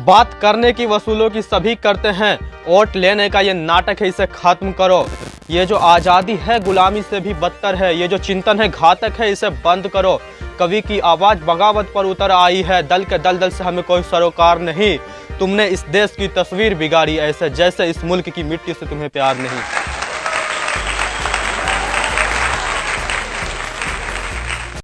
बात करने की वसूलों की सभी करते हैं। वोट लेने का ये नाटक है, इसे खत्म करो। ये जो आज़ादी है, गुलामी से भी बदतर है। ये जो चिंतन है, घातक है, इसे बंद करो। कवि की आवाज़ बगावत पर उतर आई है। दल के दल दल से हमें कोई सरोकार नहीं। तुमने इस देश की तस्वीर बिगाड़ी ऐसे जैसे इस मुल्क की मिट्टी से तुम्हें प्यार नहीं।